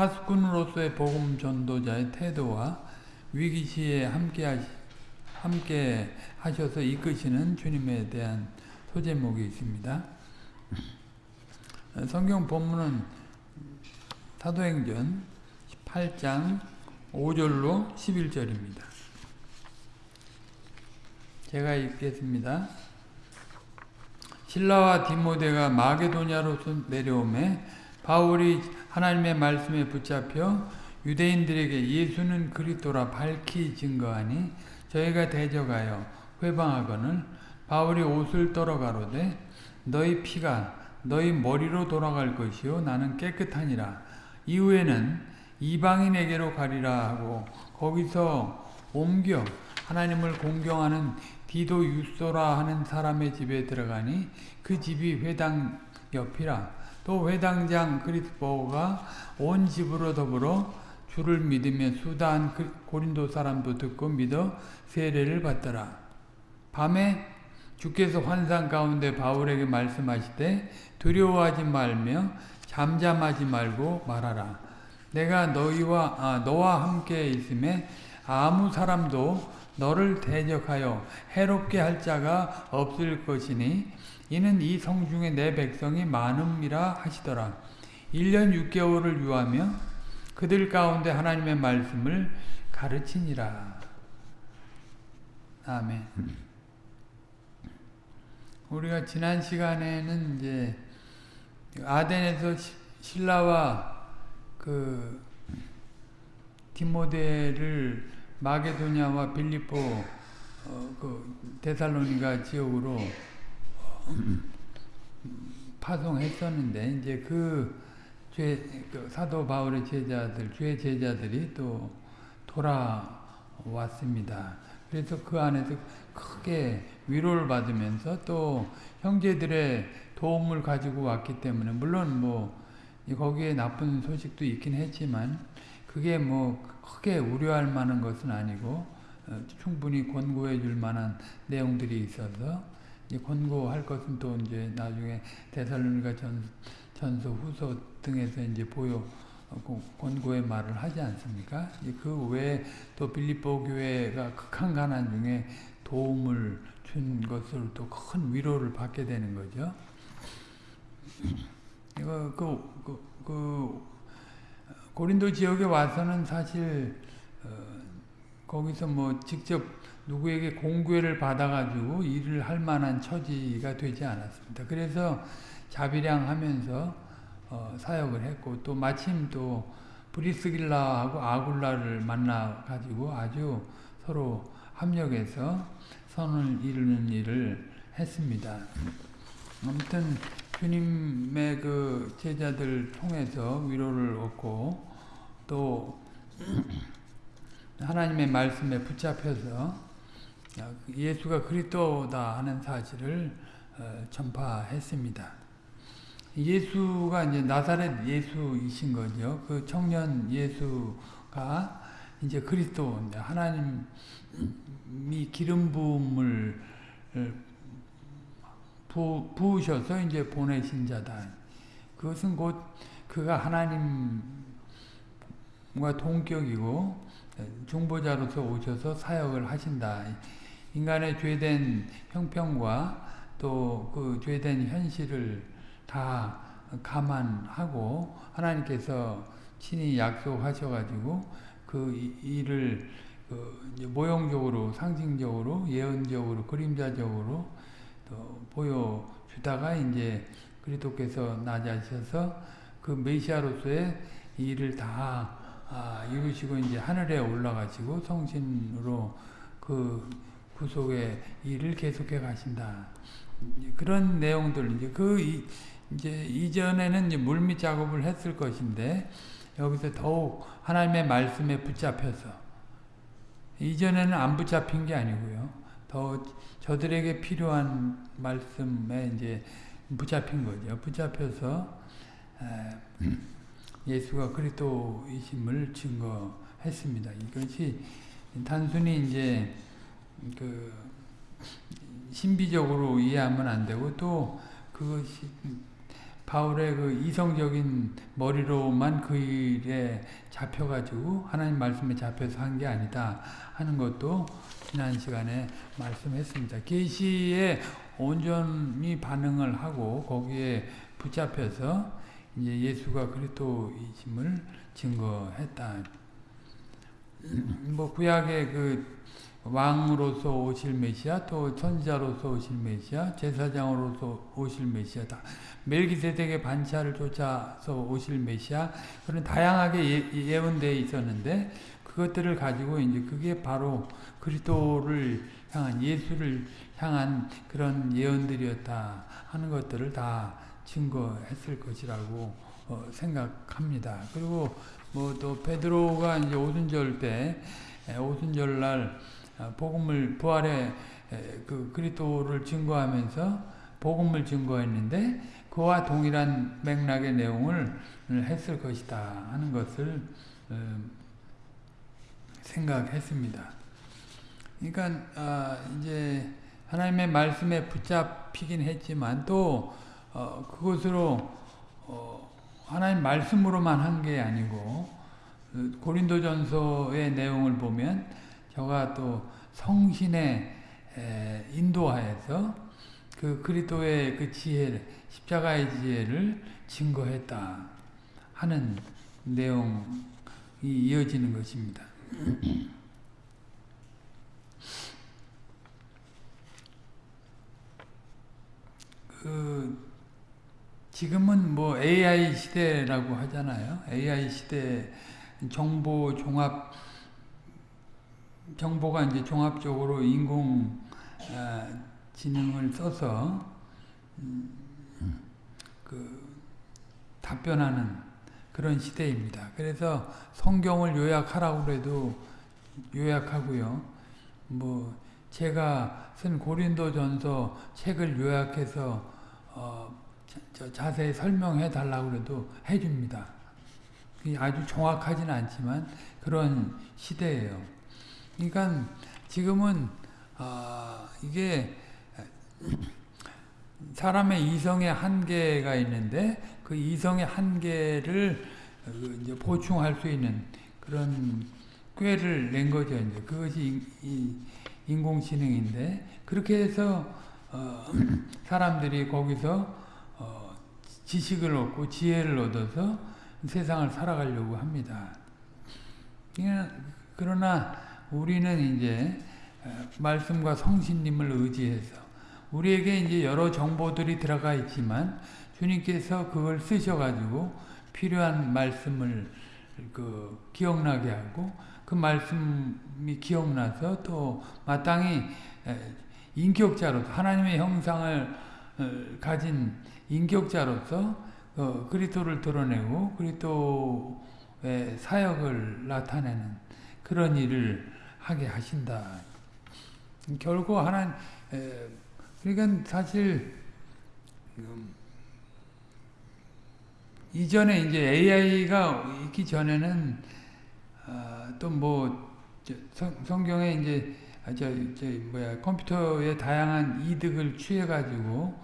하수꾼으로서의 복음 전도자의 태도와 위기 시에 함께 하시, 함께 하셔서 이끄시는 주님에 대한 소제목이 있습니다. 성경 본문은 사도행전 8장 5절로 11절입니다. 제가 읽겠습니다. 신라와 디모데가 마게도냐로서 내려오매 바울이 하나님의 말씀에 붙잡혀 유대인들에게 예수는 그리스도라 밝히 증거하니 저희가 대적하여 회방하거늘 바울이 옷을 떨어가로되 너희 피가 너희 머리로 돌아갈 것이요 나는 깨끗하니라. 이후에는 이방인에게로 가리라 하고 거기서 옮겨 하나님을 공경하는 디도 유소라 하는 사람의 집에 들어가니 그 집이 회당 옆이라 또 회당장 그리스보가 온 집으로 더불어 주를 믿으며 수다한 고린도 사람도 듣고 믿어 세례를 받더라. 밤에 주께서 환상 가운데 바울에게 말씀하시되 두려워하지 말며 잠잠하지 말고 말하라. 내가 너희와 아, 너와 함께 있음에 아무 사람도 너를 대적하여 해롭게 할 자가 없을 것이니 이는 이 성 중에 내 백성이 많음이라 하시더라. 1년 6개월을 유하며 그들 가운데 하나님의 말씀을 가르치니라. 아멘. 우리가 지난 시간에는 이제 아덴에서 신라와 그 디모데를 마게도냐와 빌리포 어, 그 데살로니가 지역으로 어, 파송했었는데 이제 그, 죄, 그 사도 바울의 제자들, 주의 제자들이 또 돌아왔습니다. 그래서 그 안에서 크게 위로를 받으면서 또 형제들의 도움을 가지고 왔기 때문에 물론 뭐 거기에 나쁜 소식도 있긴 했지만 그게 뭐 크게 우려할 만한 것은 아니고 어, 충분히 권고해 줄 만한 내용들이 있어서 권고할 것은 또 이제 나중에 대살로니가 전, 전서 후서 등에서 이제 보여 어, 권고의 말을 하지 않습니까? 그 외에 또 빌립보 교회가 극한 가난 중에 도움을 준 것으로 또큰 위로를 받게 되는 거죠. 이거 그, 그, 그 고린도 지역에 와서는 사실 어, 거기서 뭐 직접 누구에게 공교회를 받아가지고 일을 할 만한 처지가 되지 않았습니다. 그래서 자비량 하면서 어, 사역을 했고 또 마침 또 브리스길라하고 아굴라를 만나가지고 아주 서로 합력해서 선을 이루는 일을 했습니다. 아무튼 주님의 그 제자들 통해서 위로를 얻고 또 하나님의 말씀에 붙잡혀서 예수가 그리스도다 하는 사실을 어, 전파했습니다. 예수가 이제 나사렛 예수이신 거죠. 그 청년 예수가 이제 그리스도 하나님이 기름 부음을 부, 부으셔서 이제 보내신 자다. 그것은 곧 그가 하나님과 동격이고 중보자로서 오셔서 사역을 하신다. 인간의 죄된 형편과 또 그 죄된 현실을 다 감안하고 하나님께서 친히 약속하셔가지고 그 일을 그 모형적으로 상징적으로 예언적으로 그림자적으로 보여주다가 이제 그리스도께서 낮아셔서 그 메시아로서의 일을 다 아, 이루시고 이제 하늘에 올라가시고 성신으로 그 구속의 일을 계속해 가신다. 그런 내용들 이제 그 이, 제 이전에는 이제 물밑 작업을 했을 것인데 여기서 더욱 하나님의 말씀에 붙잡혀서 이전에는 안 붙잡힌 게 아니고요. 더 저들에게 필요한 말씀에 이제 붙잡힌 거죠. 붙잡혀서 예수가 그리스도이심을 증거했습니다. 이것이 단순히 이제 그 신비적으로 이해하면 안 되고 또 그것이 바울의 그 이성적인 머리로만 그 일에 잡혀가지고 하나님 말씀에 잡혀서 한 게 아니다 하는 것도 지난 시간에 말씀했습니다. 계시에 온전히 반응을 하고 거기에 붙잡혀서 이제 예수가 그리스도이심을 증거했다. 뭐 구약의 그 왕으로서 오실 메시아, 또 선지자로서 오실 메시아, 제사장으로서 오실 메시아 다 멜기세덱의 반차를 쫓아서 오실 메시아 그런 다양하게 예, 예언되어 있었는데 그것들을 가지고 이제 그게 바로 그리스도를 향한 예수를 향한 그런 예언들이었다 하는 것들을 다 증거했을 것이라고 어, 생각합니다. 그리고 뭐 또 베드로가 이제 오순절 때 오순절 날 어, 복음을 부활의 그 그리스도를 증거하면서 복음을 증거했는데 그와 동일한 맥락의 내용을 했을 것이다 하는 것을 어, 생각했습니다. 그러니까 아, 이제 하나님의 말씀에 붙잡히긴 했지만 또 어, 그것으로 하나님 말씀으로만 한 게 아니고 그 고린도전서의 내용을 보면 저가 또 성신의 인도하에서 그 그리스도의 그 지혜, 십자가의 지혜를 증거했다 하는 내용이 이어지는 것입니다. 그 지금은 뭐 AI 시대라고 하잖아요. AI 시대 정보 종합 정보가 이제 종합적으로 인공 어, 지능을 써서 음, 그 답변하는 그런 시대입니다. 그래서 성경을 요약하라고 해도 요약하고요. 뭐 제가 쓴 고린도전서 책을 요약해서 어 자세히 설명해 달라고 해도 해줍니다. 아주 정확하지는 않지만 그런 시대예요. 그러니까 지금은 어, 이게 사람의 이성의 한계가 있는데 그 이성의 한계를 그 이제 보충할 수 있는 그런 꾀를 낸 거죠. 이제 그것이 인공지능인데 그렇게 해서 어, 사람들이 거기서 어, 지식을 얻고 지혜를 얻어서 세상을 살아가려고 합니다. 그러나 우리는 이제 말씀과 성신님을 의지해서 우리에게 이제 여러 정보들이 들어가 있지만 주님께서 그걸 쓰셔가지고 필요한 말씀을 그 기억나게 하고 그 말씀이 기억나서 또 마땅히 인격자로서 하나님의 형상을 어, 가진 인격자로서 어, 그리스도를 드러내고 그리스도의 사역을 나타내는 그런 일을 하게 하신다. 결국 하나 그러니까 사실 음, 이전에 이제 AI가 있기 전에는 어, 또뭐 성경에 이제 아, 저, 저 뭐야 컴퓨터의 다양한 이득을 취해 가지고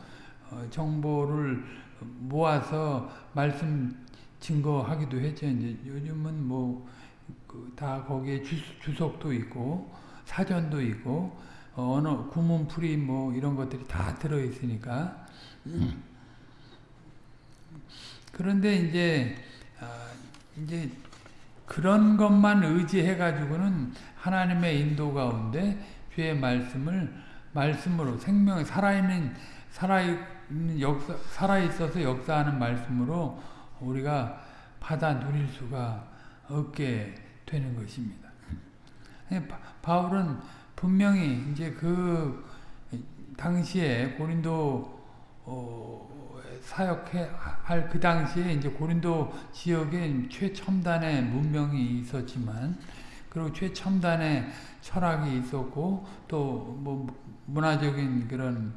어, 정보를 모아서 말씀 증거하기도 했죠. 이제 요즘은 뭐그 다 거기에 주, 석도 있고 사전도 있고 어, 언어 구문풀이 뭐 이런 것들이 다 들어 있으니까. 그런데 이제 아, 이제 그런 것만 의지해 가지고는 하나님의 인도 가운데 주의 말씀을 말씀으로 생명 살아있는 살아있는 역사 살아 있어서 역사하는 말씀으로 우리가 받아 누릴 수가 없게 되는 것입니다. 예, 바울은 분명히 이제 그 당시에 고린도 어, 사역할 그 당시에 이제 고린도 지역에 최첨단의 문명이 있었지만 그리고 최첨단의 철학이 있었고 또 뭐 문화적인 그런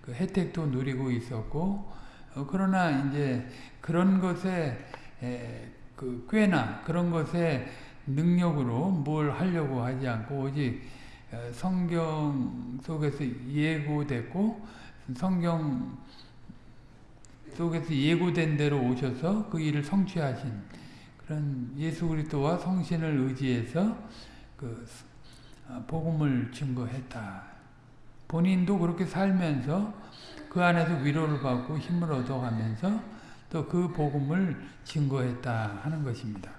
그 혜택도 누리고 있었고 어, 그러나 이제 그런 것에 에, 그 꽤나 그런 것에 능력으로 뭘 하려고 하지 않고 오직 어, 성경 속에서 예고됐고 성경에 속에서 예고된 대로 오셔서 그 일을 성취하신 그런 예수 그리스도와 성신을 의지해서 그 어, 복음을 증거했다. 본인도 그렇게 살면서 그 안에서 위로를 받고 힘을 얻어가면서 또 그 복음을 증거했다 하는 것입니다.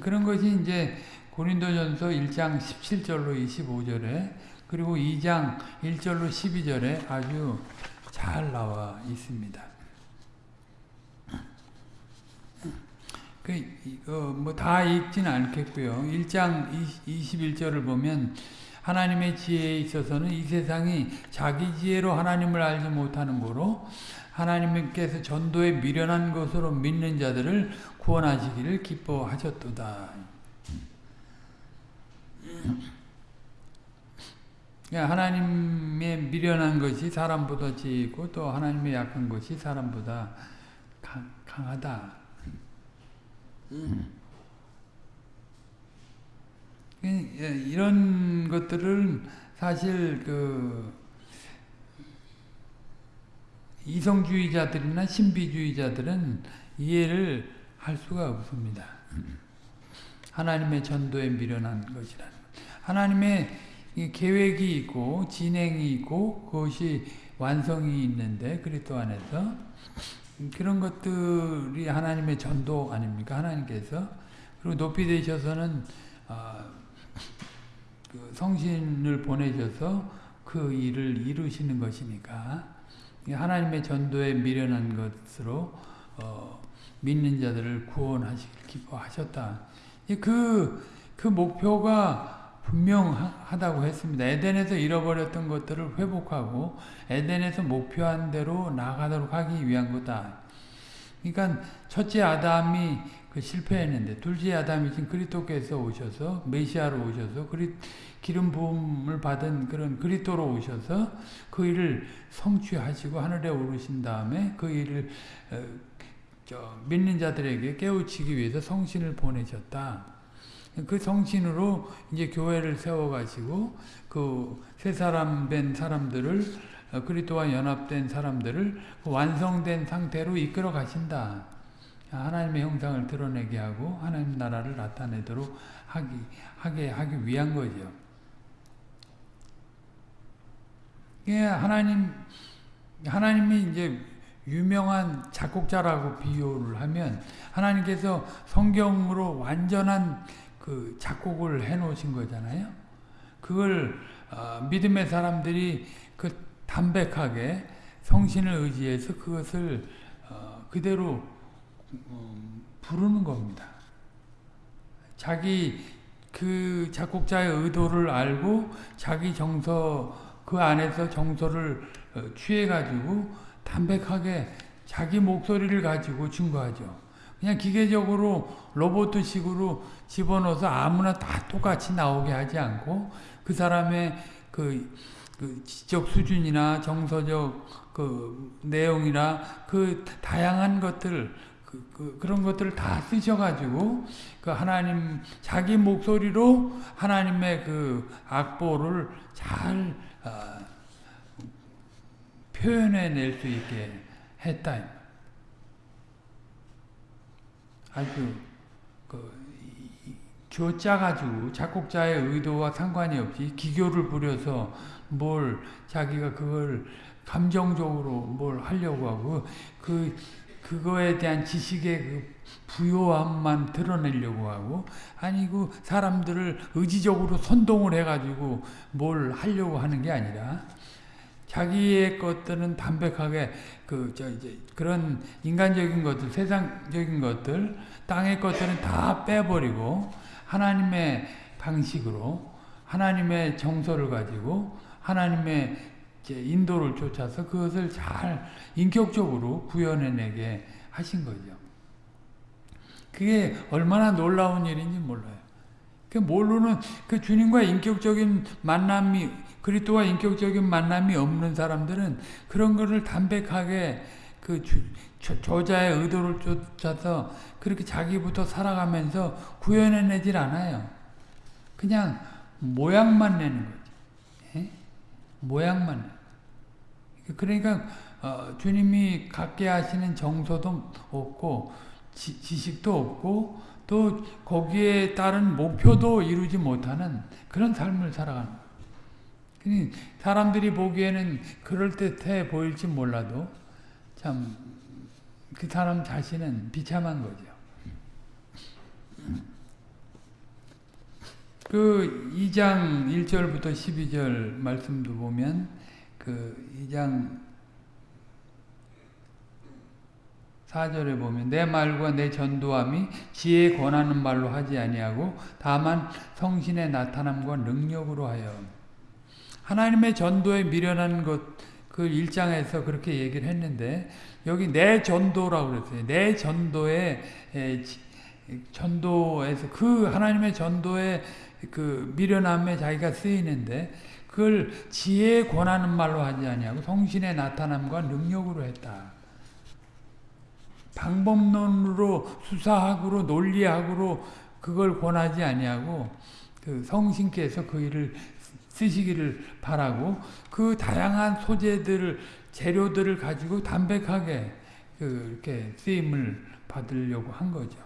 그런 것이 이제 고린도전서 1장 17절로 25절에 그리고 2장 1절로 12절에 아주 잘 나와 있습니다. 그뭐다 읽지는 않겠고요. 1장 21절을 보면 하나님의 지혜에 있어서는 이 세상이 자기 지혜로 하나님을 알지 못하는 거로 하나님께서 전도에 미련한 것으로 믿는 자들을 구원하시기를 기뻐하셨도다. 하나님의 미련한 것이 사람보다 지고 또 하나님의 약한 것이 사람보다 강 하다. 예, 이런 것들을 사실 그 이성주의자들이나 신비주의자들은 이해를 할 수가 없습니다. 하나님의 전도에 미련한 것이라는 하나님의 계획이 있고 진행이 있고 그것이 완성이 있는데 그리스도 안에서 그런 것들이 하나님의 전도 아닙니까? 하나님께서 그리고 높이 되셔서는 어, 그 성신을 보내셔서 그 일을 이루시는 것이니까 하나님의 전도에 미련한 것으로 어, 믿는 자들을 구원하시길 기뻐하셨다. 그, 그 목표가 분명하다고 했습니다. 에덴에서 잃어버렸던 것들을 회복하고 에덴에서 목표한 대로 나가도록 하기 위한 거다. 그러니까 첫째 아담이 그 실패했는데 둘째 아담이 지금 그리스도께서 오셔서 메시아로 오셔서 그리 기름 부음을 받은 그런 그리스도로 오셔서 그 일을 성취하시고 하늘에 오르신 다음에 그 일을 어, 믿는 자들에게 깨우치기 위해서 성신을 보내셨다. 그 성신으로 이제 교회를 세워가지고 그 새 사람 된 사람들을 어, 그리스도와 연합된 사람들을 그 완성된 상태로 이끌어 가신다. 하나님의 형상을 드러내게 하고 하나님 나라를 나타내도록 하기 하게 하기 위한 거죠. 예, 하나님 하나님이 이제 유명한 작곡자라고 비유를 하면 하나님께서 성경으로 완전한 그 작곡을 해 놓으신 거잖아요. 그걸 어, 믿음의 사람들이 그 담백하게 성신을 의지해서 그것을 어, 그대로 음, 부르는 겁니다. 자기 그 작곡자의 의도를 알고 자기 정서 그 안에서 정서를 어, 취해가지고 담백하게 자기 목소리를 가지고 증거하죠. 그냥 기계적으로 로봇식으로 집어넣어서 아무나 다 똑같이 나오게 하지 않고 그 사람의 그, 그 지적 수준이나 정서적 그 내용이나 그 다양한 것들 그, 그, 그 런 것들을 다 쓰셔가지고 그 하나님 자기 목소리로 하나님의 그 악보를 잘 어, 표현해낼 수 있게 했다. 아주 그 쪼짜가지고 작곡자의 의도와 상관이 없이 기교를 부려서 뭘 자기가 그걸 감정적으로 뭘 하려고 하고 그 그거에 대한 지식의 그 부요함만 드러내려고 하고 아니고 사람들을 의지적으로 선동을 해가지고 뭘 하려고 하는 게 아니라 자기의 것들은 담백하게 그 저 이제 그런 인간적인 것들, 세상적인 것들, 땅의 것들은 다 빼버리고 하나님의 방식으로 하나님의 정서를 가지고 하나님의 인도를 쫓아서 그것을 잘 인격적으로 구현해내게 하신 거죠. 그게 얼마나 놀라운 일인지 몰라요. 그 모르는 그 주님과 인격적인 만남이 그리스도와 인격적인 만남이 없는 사람들은 그런 것을 담백하게 그 주, 저자의 의도를 쫓아서 그렇게 자기부터 살아가면서 구현해내질 않아요. 그냥 모양만 내는. 예? 모양만. 그러니까 어, 주님이 갖게 하시는 정서도 없고 지, 지식도 없고 또 거기에 따른 목표도 이루지 못하는 그런 삶을 살아가는 거예요. 사람들이 보기에는 그럴듯해 보일지 몰라도 참 그 사람 자신은 비참한 거죠. 그 2장 1절부터 12절 말씀도 보면 그 2장 4절에 보면 내 말과 내 전도함이 지혜에 권하는 말로 하지 아니하고 다만 성신의 나타남과 능력으로 하여 하나님의 전도에 미련한 것 그 1장에서 그렇게 얘기를 했는데 여기 내 전도라고 그랬어요. 내 전도에 전도에서 그 하나님의 전도에 그 미련함에 자기가 쓰이는데 그걸 지혜에 권하는 말로 하지 아니하고 성신의 나타남과 능력으로 했다. 방법론으로 수사학으로 논리학으로 그걸 권하지 아니하고 그 성신께서 그 일을 쓰시기를 바라고 그 다양한 소재들을 재료들을 가지고 담백하게 그 이렇게 쓰임을 받으려고 한 거죠.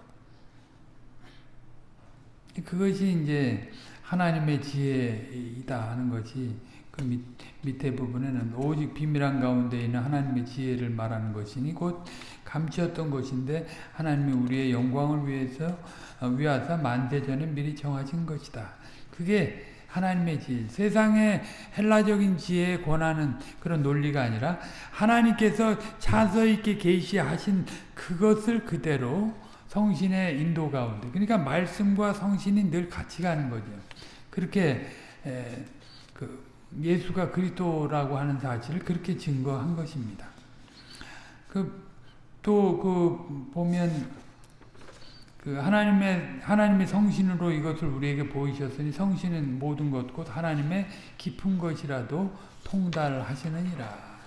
그것이 이제 하나님의 지혜이다 하는 것이 그 밑, 밑에 부분에는 오직 비밀한 가운데 있는 하나님의 지혜를 말하는 것이니 곧 감추었던 것인데 하나님이 우리의 영광을 위해서 어, 위하사 만대전에 미리 정하신 것이다. 그게 하나님의 지혜. 세상의 헬라적인 지혜에 권하는 그런 논리가 아니라 하나님께서 차서 있게 계시하신 그것을 그대로 성신의 인도 가운데 그러니까 말씀과 성신이 늘 같이 가는 거죠. 그렇게 에, 그 예수가 그리스도라고 하는 사실을 그렇게 증거한 것입니다. 그 또그 그 보면 그 하나님의 하나님의 성신으로 이것을 우리에게 보이셨으니 성신은 모든 것 곧 하나님의 깊은 것이라도 통달하시느니라.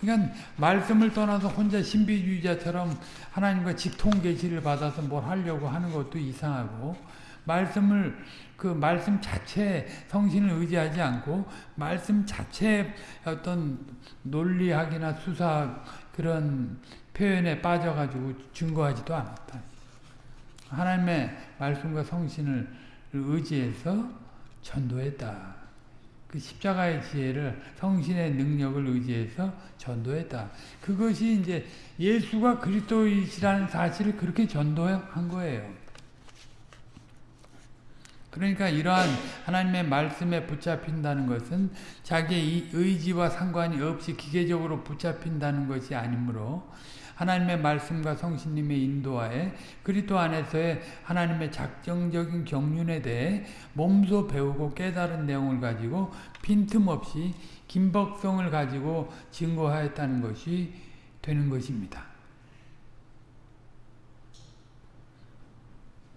그러니까 말씀을 떠나서 혼자 신비주의자처럼 하나님과 직통 계시를 받아서 뭘 하려고 하는 것도 이상하고 말씀을 그 말씀 자체 성신을 의지하지 않고 말씀 자체 어떤 논리학이나 수사 그런 표현에 빠져가지고 증거하지도 않았다. 하나님의 말씀과 성신을 의지해서 전도했다. 그 십자가의 지혜를 성신의 능력을 의지해서 전도했다. 그것이 이제 예수가 그리스도이시라는 사실을 그렇게 전도한 거예요. 그러니까 이러한 하나님의 말씀에 붙잡힌다는 것은 자기의 의지와 상관이 없이 기계적으로 붙잡힌다는 것이 아니므로 하나님의 말씀과 성신님의 인도하에 그리스도 안에서의 하나님의 작정적인 경륜에 대해 몸소 배우고 깨달은 내용을 가지고 빈틈없이 긴박성을 가지고 증거하였다는 것이 되는 것입니다.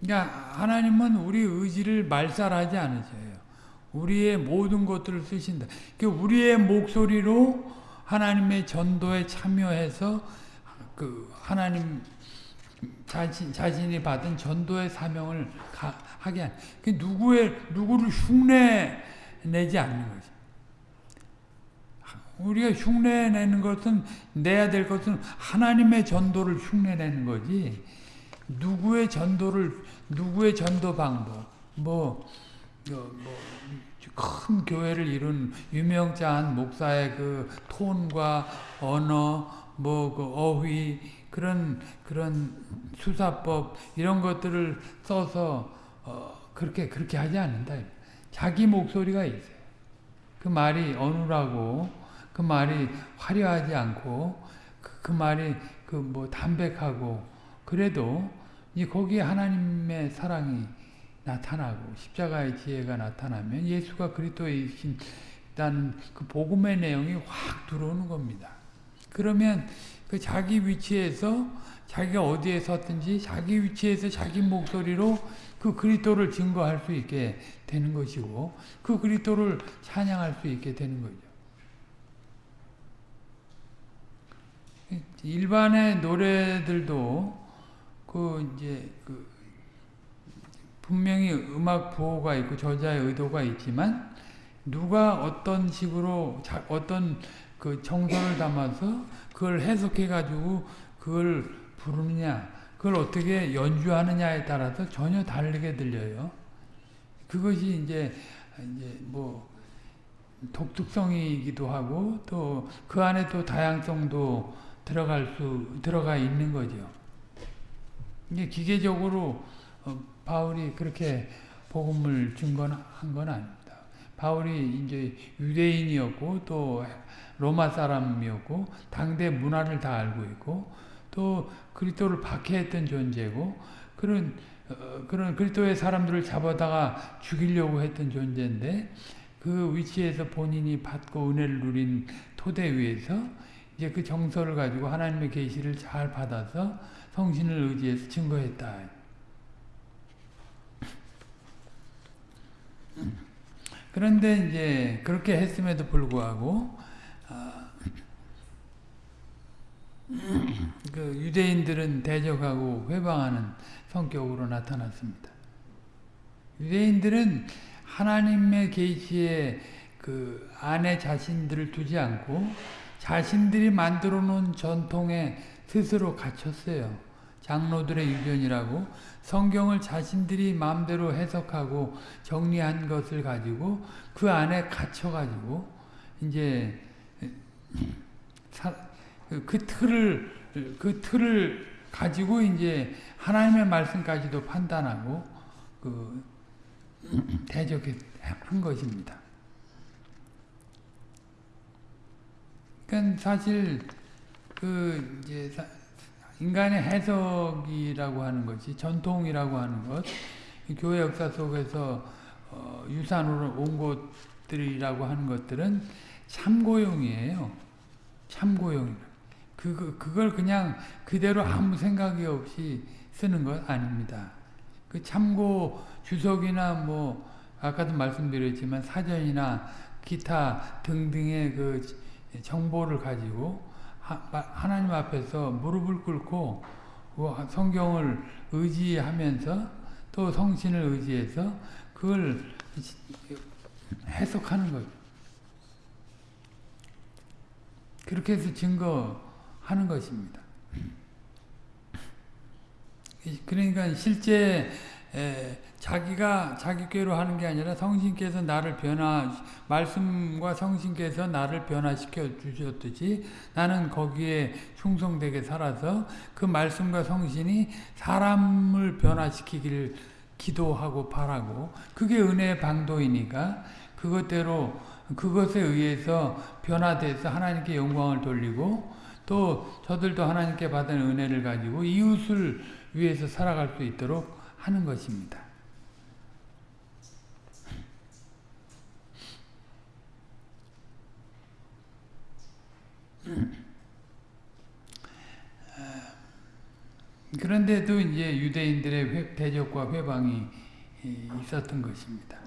그러니까 하나님은 우리 의지를 말살하지 않으셔요. 우리의 모든 것들을 쓰신다. 그러니까 우리의 목소리로 하나님의 전도에 참여해서 그 하나님 자신 자신이 받은 전도의 사명을 가, 하게 한. 그 누구의 누구를 흉내 내지 않는 거지. 우리가 흉내 내는 것은 내야 될 것은 하나님의 전도를 흉내 내는 거지. 누구의 전도를 누구의 전도 방법 뭐, 뭐큰 교회를 이룬 유명자한 목사의 그 톤과 언어 뭐 그 어휘 그런 그런 수사법 이런 것들을 써서 어, 그렇게 그렇게 하지 않는다. 자기 목소리가 있어요. 그 말이 어눌하고 그 말이 화려하지 않고 그, 그 말이 그 뭐 담백하고 그래도 이 거기에 하나님의 사랑이 나타나고 십자가의 지혜가 나타나면 예수가 그리스도이신 그 복음의 내용이 확 들어오는 겁니다. 그러면 그 자기 위치에서 자기가 어디에 섰든지 자기 위치에서 자기 목소리로 그 그리스도를 증거할 수 있게 되는 것이고 그 그리스도를 찬양할 수 있게 되는 거죠. 일반의 노래들도 그 이제 그 분명히 음악 보호가 있고 저자의 의도가 있지만 누가 어떤 식으로 자, 어떤 그 정서를 담아서 그걸 해석해 가지고 그걸 부르느냐 그걸 어떻게 연주하느냐에 따라서 전혀 다르게 들려요. 그것이 이제 이제 뭐 독특성이기도 하고 또 그 안에 또 다양성도 들어갈 수 들어가 있는 거죠. 이게 기계적으로 어, 바울이 그렇게 복음을 준 건 한 건 아닙니다. 바울이 이제 유대인이었고 또 로마 사람이었고 당대 문화를 다 알고 있고 또 그리스도를 박해했던 존재고 그런 어, 그런 그리스도의 사람들을 잡아다가 죽이려고 했던 존재인데 그 위치에서 본인이 받고 은혜를 누린 토대 위에서 이제 그 정서를 가지고 하나님의 계시를 잘 받아서 성신을 의지해서 증거했다. 그런데 이제 그렇게 했음에도 불구하고 아, 그 유대인들은 대적하고 회방하는 성격으로 나타났습니다. 유대인들은 하나님의 계시에 그 안에 자신들을 두지 않고 자신들이 만들어 놓은 전통에 스스로 갇혔어요. 장로들의 유전이라고 성경을 자신들이 마음대로 해석하고 정리한 것을 가지고 그 안에 갇혀가지고 이제 사, 그 틀을 그 틀을 가지고 이제 하나님의 말씀까지도 판단하고 그 대적한 것입니다. 그러니까 사실 그 이제 인간의 해석이라고 하는 것이 전통이라고 하는 것, 교회 역사 속에서 어, 유산으로 온 것들이라고 하는 것들은 참고용이에요. 참고용. 그, 그걸 그냥 그대로 아무 생각이 없이 쓰는 것 아닙니다. 그 참고 주석이나 뭐 아까도 말씀드렸지만 사전이나 기타 등등의 그 정보를 가지고 하나님 앞에서 무릎을 꿇고 그 성경을 의지하면서 또 성신을 의지해서 그걸 해석하는 거죠. 그렇게 해서 증거하는 것입니다. 그러니까 실제 자기가 자기 꾀로 하는 게 아니라 성신께서 나를 변화 말씀과 성신께서 나를 변화시켜 주셨듯이 나는 거기에 충성되게 살아서 그 말씀과 성신이 사람을 변화시키기를 기도하고 바라고 그게 은혜의 방도이니까 그것대로 그것에 의해서 변화돼서 하나님께 영광을 돌리고 또 저들도 하나님께 받은 은혜를 가지고 이웃을 위해서 살아갈 수 있도록 하는 것입니다. 그런데도 이제 유대인들의 대적과 회방이 있었던 것입니다.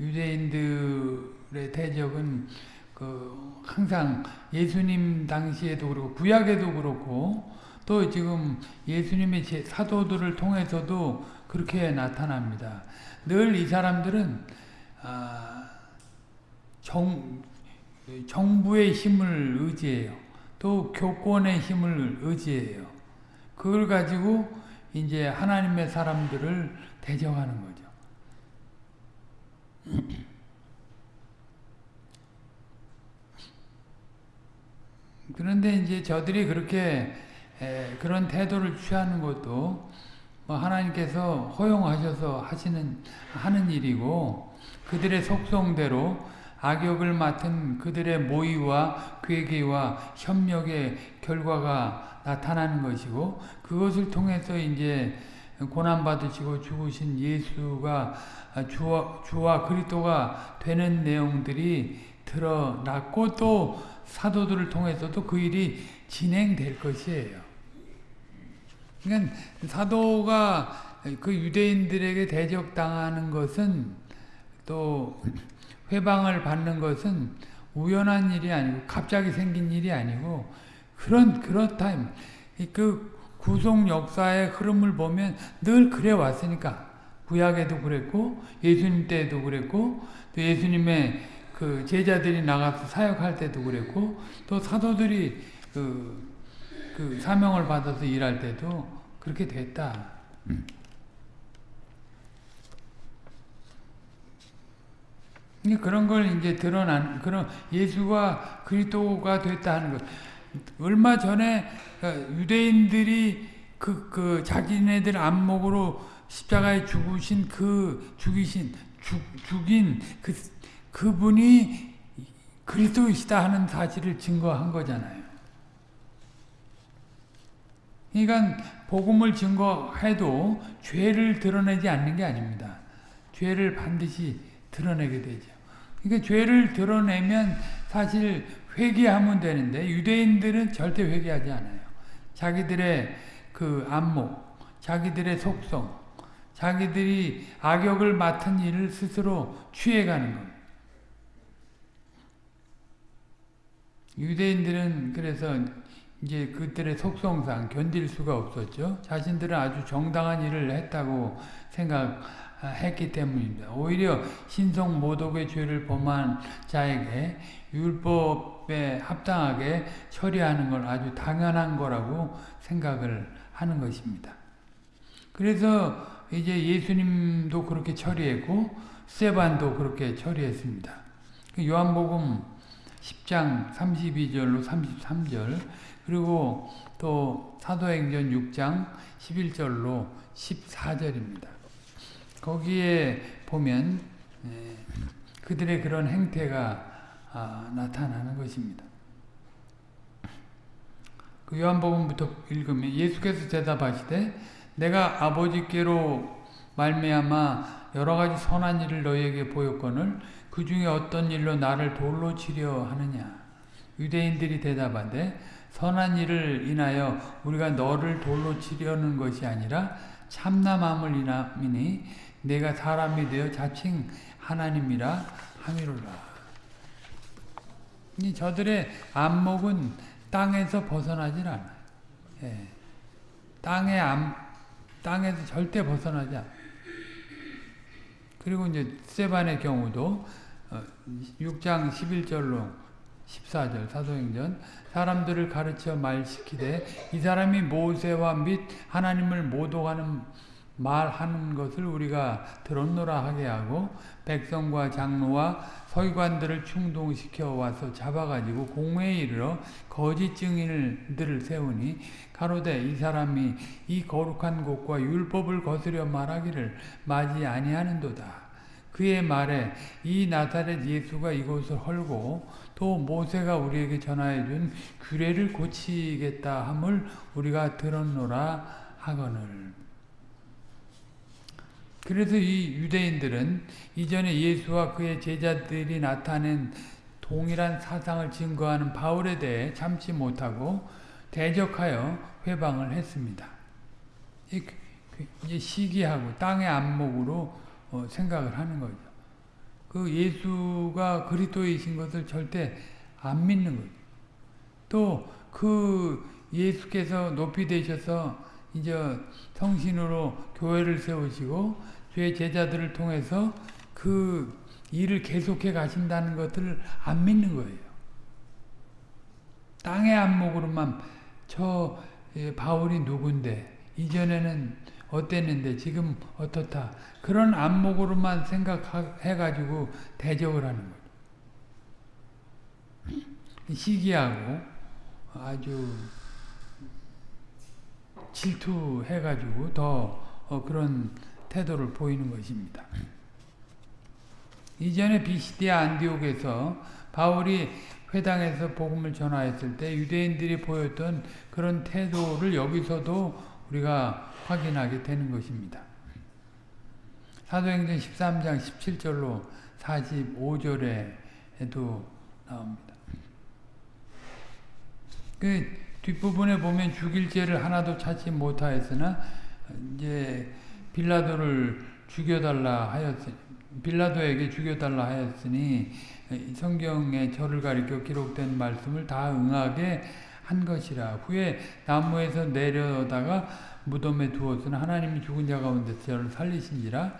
유대인들의 대적은 그 항상 예수님 당시에도 그렇고 구약에도 그렇고 또 지금 예수님의 사도들을 통해서도 그렇게 나타납니다. 늘 이 사람들은 아, 정, 정부의 힘을 의지해요. 또 교권의 힘을 의지해요. 그걸 가지고 이제 하나님의 사람들을 대적하는 거죠. 그런데 이제 저들이 그렇게 그런 태도를 취하는 것도 뭐 하나님께서 허용하셔서 하시는 하는 일이고 그들의 속성대로 악역을 맡은 그들의 모의와 괴계와 협력의 결과가 나타나는 것이고 그것을 통해서 이제 고난 받으시고 죽으신 예수가 주와, 주와 그리스도가 되는 내용들이 드러났고 또 사도들을 통해서도 그 일이 진행될 것이에요. 그러니까 사도가 그 유대인들에게 대적당하는 것은 또 회방을 받는 것은 우연한 일이 아니고 갑자기 생긴 일이 아니고 그런 그렇다. 그 구속 역사의 흐름을 보면 늘 그래 왔으니까 구약에도 그랬고 예수님 때도 그랬고 또 예수님의 그 제자들이 나가서 사역할 때도 그랬고 또 사도들이 그, 그 사명을 받아서 일할 때도 그렇게 됐다. 그런 걸 이제 드러난 그런 예수가 그리스도가 됐다는 것. 얼마 전에 유대인들이 그, 그 자기네들 안목으로 십자가에 죽으신 그 죽이신 죽, 죽인 그 그분이 그리스도이시다 하는 사실을 증거한 거잖아요. 그러니까 복음을 증거해도 죄를 드러내지 않는 게 아닙니다. 죄를 반드시 드러내게 되죠. 그러니까 죄를 드러내면 사실 회개하면 되는데 유대인들은 절대 회개하지 않아요. 자기들의 그 안목, 자기들의 속성, 자기들이 악역을 맡은 일을 스스로 취해가는 거예요. 유대인들은 그래서 이제 그들의 속성상 견딜 수가 없었죠. 자신들은 아주 정당한 일을 했다고 생각 했기 때문입니다. 오히려 신성 모독의 죄를 범한 자에게 율법에 합당하게 처리하는 걸 아주 당연한 거라고 생각을 하는 것입니다. 그래서 이제 예수님도 그렇게 처리했고 세반도 그렇게 처리했습니다. 그 요한복음 10장 32절로 33절 그리고 또 사도행전 6장 11절로 14절입니다. 거기에 보면 그들의 그런 행태가 아, 나타나는 것입니다. 그 요한복음부터 읽으면 예수께서 대답하시되 내가 아버지께로 말미암아 여러 가지 선한 일을 너희에게 보였거늘 그 중에 어떤 일로 나를 돌로 치려 하느냐 유대인들이 대답하되 선한 일을 인하여 우리가 너를 돌로 치려는 것이 아니라 참남함을 인함이니 내가 사람이 되어 자칭 하나님이라 함이로라 저들의 안목은 땅에서 벗어나질 않아요. 예. 땅의 안, 땅에서 절대 벗어나지 않아요. 그리고 이제 세반의 경우도 6장 어, 11절로 14절 사도행전 사람들을 가르쳐 말시키되 이 사람이 모세와 및 하나님을 모독하는 말하는 것을 우리가 들었노라 하게 하고 백성과 장로와 서기관들을 충동시켜 와서 잡아가지고 공회에 이르러 거짓 증인들을 세우니 가로되 이 사람이 이 거룩한 곳과 율법을 거스려 말하기를 맞이 아니하는도다. 그의 말에 이 나사렛 예수가 이곳을 헐고 또 모세가 우리에게 전하여 준 규례를 고치겠다 함을 우리가 들었노라 하거늘. 그래서 이 유대인들은 이전에 예수와 그의 제자들이 나타낸 동일한 사상을 증거하는 바울에 대해 참지 못하고 대적하여 회방을 했습니다. 이제 시기하고 땅의 안목으로 어, 생각을 하는 거죠. 그 예수가 그리스도이신 것을 절대 안 믿는 거죠. 또 그 예수께서 높이 되셔서 이제 성신으로 교회를 세우시고 주의 제자들을 통해서 그 일을 계속해 가신다는 것을 안 믿는 거예요. 땅의 안목으로만 저 예, 바울이 누군데 이전에는 어땠는데 지금 어떻다 그런 안목으로만 생각해 가지고 대적을 하는 거예요. 시기하고 아주 질투해 가지고 더 어, 그런 태도를 보이는 것입니다. 이전에 비시디아 안디옥에서 바울이 회당에서 복음을 전하였을 때 유대인들이 보였던 그런 태도를 여기서도 우리가 확인하게 되는 것입니다. 사도행전 13장 17절로 45절에도 나옵니다. 그 뒷부분에 보면 죽일 죄를 하나도 찾지 못하였으나 이제 빌라도를 죽여달라 하였으니 빌라도에게 죽여달라 하였으니 성경에 저를 가리켜 기록된 말씀을 다 응하게 한 것이라. 후에 나무에서 내려다가 무덤에 두었으나 하나님이 죽은 자 가운데 저를 살리신지라.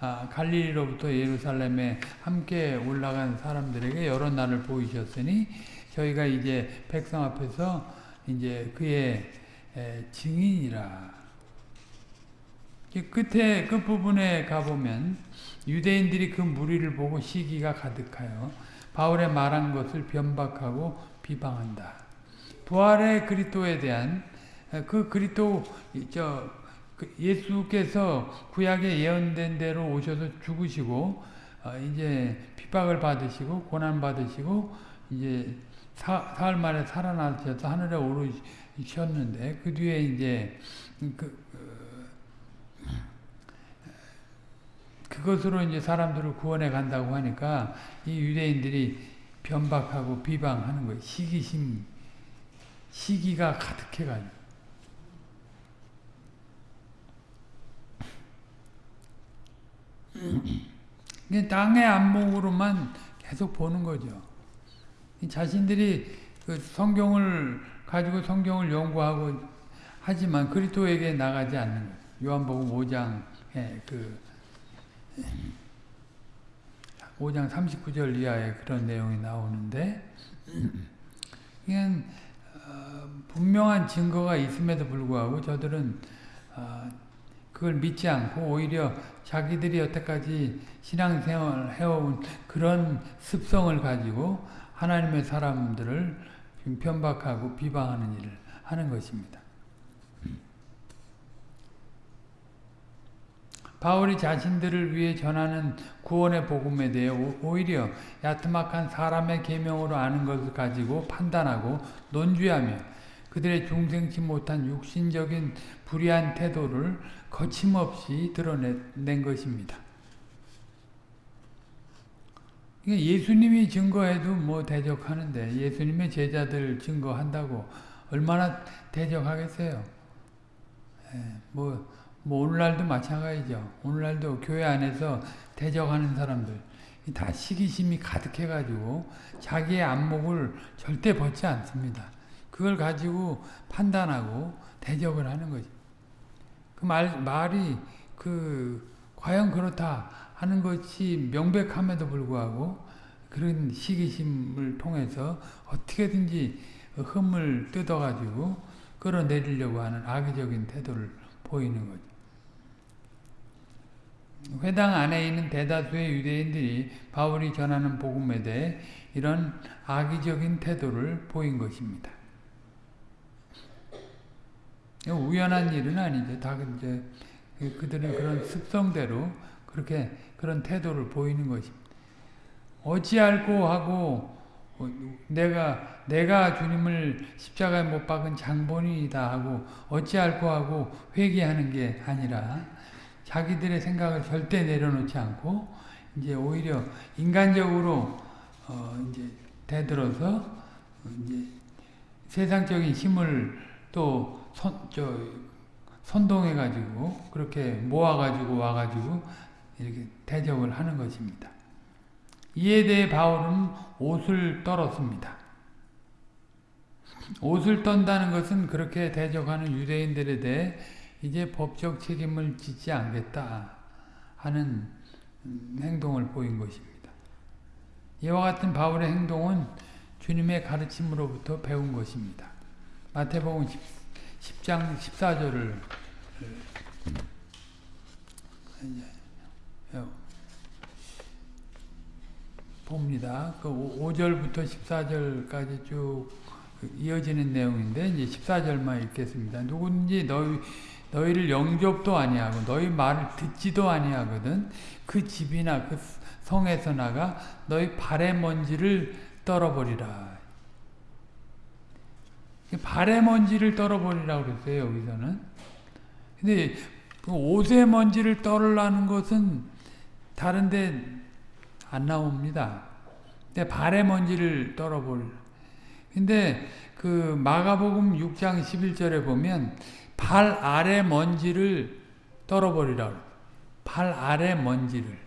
아, 갈릴리로부터 예루살렘에 함께 올라간 사람들에게 여러 날을 보이셨으니 저희가 이제 백성 앞에서 이제 그의 에, 증인이라. 이 끝에 끝 부분에 가보면 유대인들이 그 무리를 보고 시기가 가득하여 바울의 말한 것을 변박하고 비방한다. 부활의 그리스도에 대한 그 그리스도 저 예수께서 구약에 예언된 대로 오셔서 죽으시고 이제 핍박을 받으시고 고난 받으시고 이제 사, 사흘 만에 살아나셔서 하늘에 오르셨는데 그 뒤에 이제 그 그것으로 이제 사람들을 구원해 간다고 하니까 이 유대인들이 변박하고 비방하는 거예요. 시기심, 시기가 가득해가지고. 땅의 안목으로만 계속 보는 거죠. 자신들이 그 성경을 가지고 성경을 연구하고 하지만 그리스도에게 나가지 않는. 요한복음 5장에 그 5장 39절 이하에 그런 내용이 나오는데 그냥 어, 분명한 증거가 있음에도 불구하고 저들은 어, 그걸 믿지 않고 오히려 자기들이 여태까지 신앙생활을 해온 그런 습성을 가지고 하나님의 사람들을 편박하고 비방하는 일을 하는 것입니다. 바울이 자신들을 위해 전하는 구원의 복음에 대해 오히려 야트막한 사람의 계명으로 아는 것을 가지고 판단하고 논주하며 그들의 중생치 못한 육신적인 불의한 태도를 거침없이 드러낸 것입니다. 예수님이 증거해도 뭐 대적하는데 예수님의 제자들 증거한다고 얼마나 대적하겠어요. 예, 뭐, 뭐 오늘날도 마찬가지죠. 오늘날도 교회 안에서 대적하는 사람들 다 시기심이 가득해가지고 자기의 안목을 절대 벗지 않습니다. 그걸 가지고 판단하고 대적을 하는 거죠. 그 말, 말이 그 과연 그렇다 하는 것이 명백함에도 불구하고 그런 시기심을 통해서 어떻게든지 흠을 뜯어가지고 끌어내리려고 하는 악의적인 태도를 보이는 거죠. 회당 안에 있는 대다수의 유대인들이 바울이 전하는 복음에 대해 이런 악의적인 태도를 보인 것입니다. 우연한 일은 아니죠. 다 이제 그들은 그런 습성대로 그렇게 그런 태도를 보이는 것입니다. 어찌할꼬 하고 어, 내가 내가 주님을 십자가에 못 박은 장본인이다 하고 어찌할꼬 하고 회개하는 게 아니라 자기들의 생각을 절대 내려놓지 않고 이제 오히려 인간적으로 어 이제 대들어서 이제 세상적인 힘을 또 선, 저, 선동해가지고, 그렇게 모아가지고 와가지고, 이렇게 대적을 하는 것입니다. 이에 대해 바울은 옷을 떨었습니다. 옷을 떤다는 것은 그렇게 대적하는 유대인들에 대해 이제 법적 책임을 짓지 않겠다 하는 행동을 보인 것입니다. 이와 같은 바울의 행동은 주님의 가르침으로부터 배운 것입니다. 마태복음 10 장 14절을 봅니다. 그 5절부터 14절까지 쭉 이어지는 내용인데 이제 14절만 읽겠습니다. 누군지 너희 너희를 영접도 아니하고 너희 말을 듣지도 아니하거든 그 집이나 그 성에서 나가 너희 발의 먼지를 떨어버리라. 발의 먼지를 떨어버리라고 그랬어요, 여기서는. 근데 그 옷의 먼지를 떨으라는 것은 다른데 안 나옵니다. 근데 발의 먼지를 떨어버리 근데 그 마가복음 6장 11절에 보면 발 아래 먼지를 떨어버리라고. 발 아래 먼지를.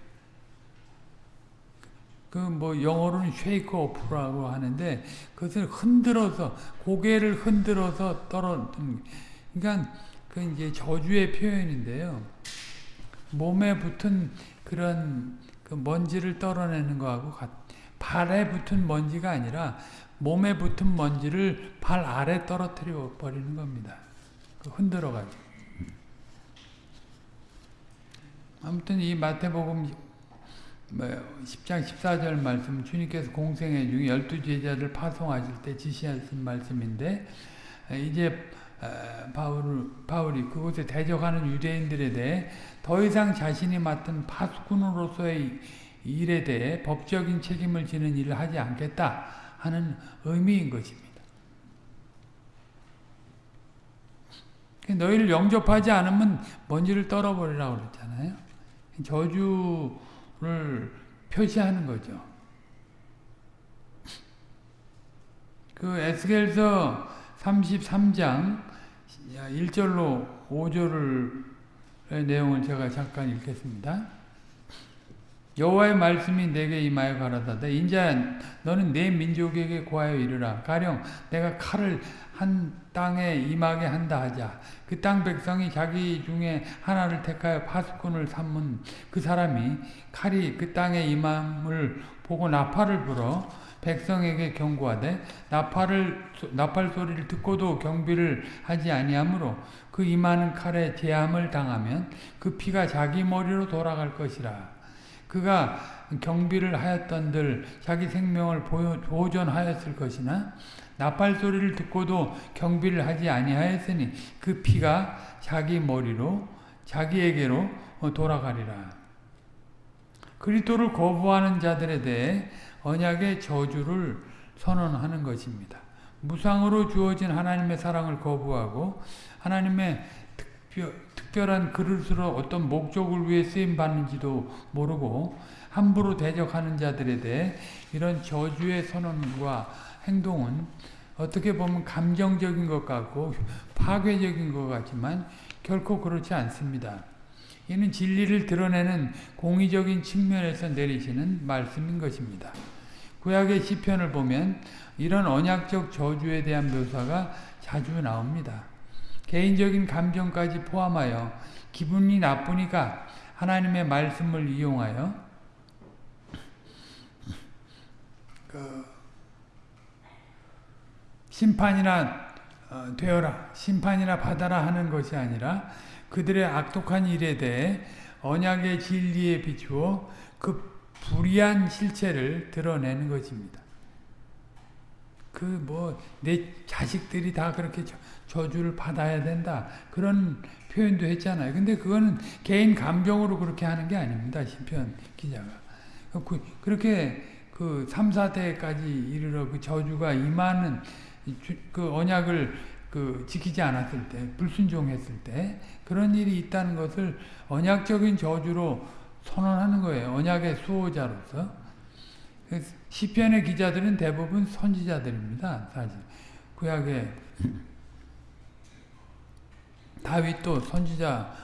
그 뭐 영어로는 쉐이크 오프라고 하는데 그것을 흔들어서 고개를 흔들어서 떨어 그러니까 그 이제 저주의 표현인데요. 몸에 붙은 그런 그 먼지를 떨어내는 거하고 같, 발에 붙은 먼지가 아니라 몸에 붙은 먼지를 발 아래 떨어뜨려 버리는 겁니다. 그 흔들어 가지고. 아무튼 이 마태복음 10장 14절 말씀 주님께서 공생애 중에 열두 제자를 파송하실 때 지시하신 말씀인데 이제 바울, 바울이 그곳에 대적하는 유대인들에 대해 더 이상 자신이 맡은 파수꾼으로서의 일에 대해 법적인 책임을 지는 일을 하지 않겠다 하는 의미인 것입니다. 너희를 영접하지 않으면 먼지를 떨어버리라고 그랬잖아요. 저주를 표시하는 거죠. 그 에스겔서 33장 1절로 5절의 내용을 제가 잠깐 읽겠습니다. 여호와의 말씀이 내게 임하여 가라사대 인자 너는 내 민족에게 고하여 이르라 가령 내가 칼을 한 땅에 임하게 한다 하자 그 땅 백성이 자기 중에 하나를 택하여 파수꾼을 삼은 그 사람이 칼이 그 땅에 임함을 보고 나팔을 불어 백성에게 경고하되 나팔을 나팔 소리를 듣고도 경비를 하지 아니하므로 그 임하는 칼에 제함을 당하면 그 피가 자기 머리로 돌아갈 것이라 그가 경비를 하였던들 자기 생명을 보존하였을 것이나 나팔 소리를 듣고도 경비를 하지 아니하였으니 그 피가 자기 머리로 자기에게로 돌아가리라. 그리스도를 거부하는 자들에 대해 언약의 저주를 선언하는 것입니다. 무상으로 주어진 하나님의 사랑을 거부하고 하나님의 특별, 특별 한 그릇으로 어떤 목적을 위해 쓰임 받는지도 모르고 함부로 대적하는 자들에 대해 이런 저주의 선언과 행동은 어떻게 보면 감정적인 것 같고 파괴적인 것 같지만 결코 그렇지 않습니다. 이는 진리를 드러내는 공의적인 측면에서 내리시는 말씀인 것입니다. 구약의 시편을 보면 이런 언약적 저주에 대한 묘사가 자주 나옵니다. 개인적인 감정까지 포함하여 기분이 나쁘니까 하나님의 말씀을 이용하여 그 심판이나 어, 되어라 심판이나 받아라 하는 것이 아니라 그들의 악독한 일에 대해 언약의 진리에 비추어 그 불의한 실체를 드러내는 것입니다. 그 뭐 내 자식들이 다 그렇게 저 주를 받아야 된다 그런 표현도 했잖아요. 근데 그거는 개인 감정으로 그렇게 하는 게 아닙니다. 시편 기자가 그, 그렇게 그 3, 4대까지 이르러 그 저주가 임하는 그 언약을 그 지키지 않았을 때 불순종했을 때 그런 일이 있다는 것을 언약적인 저주로 선언하는 거예요. 언약의 수호자로서. 시편의 기자들은 대부분 선지자들입니다. 사실 구약의 다윗도 선지자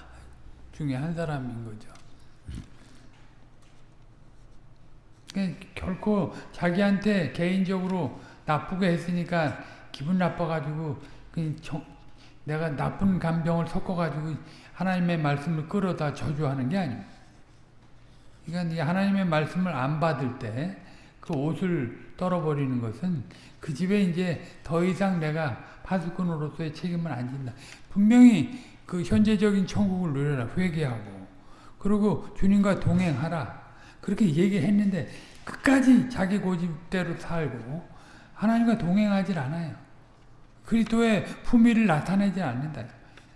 중에 한 사람인 거죠. 결코 자기한테 개인적으로 나쁘게 했으니까 기분 나빠가지고 내가 나쁜 감정을 섞어가지고 하나님의 말씀을 끌어다 저주하는 게 아닙니다. 그러니까 하나님의 말씀을 안 받을 때 그 옷을 떨어버리는 것은 그 집에 이제 더 이상 내가 파수꾼으로서의 책임을 안 진다. 분명히 그 현재적인 천국을 누려라 회개하고 그리고 주님과 동행하라 그렇게 얘기했는데 끝까지 자기 고집대로 살고 하나님과 동행하지 않아요. 그리스도의 품위를 나타내지 않는다.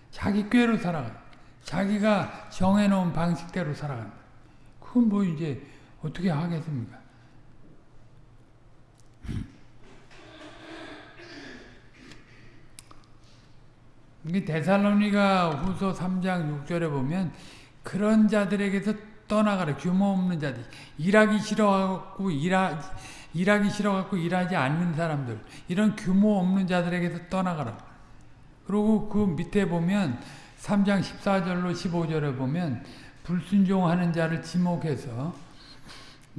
자기 꾀로 살아가. 자기가 정해놓은 방식대로 살아간다. 그건 뭐 이제 어떻게 하겠습니까? 이게 데살로니가 후서 3장 6절에 보면 그런 자들에게서 떠나가라. 규모 없는 자들. 일하기 싫어하고 일하, 일하기 싫어갖고 일하지 않는 사람들. 이런 규모 없는 자들에게서 떠나가라. 그리고 그 밑에 보면 3장 14절로 15절에 보면 불순종하는 자를 지목해서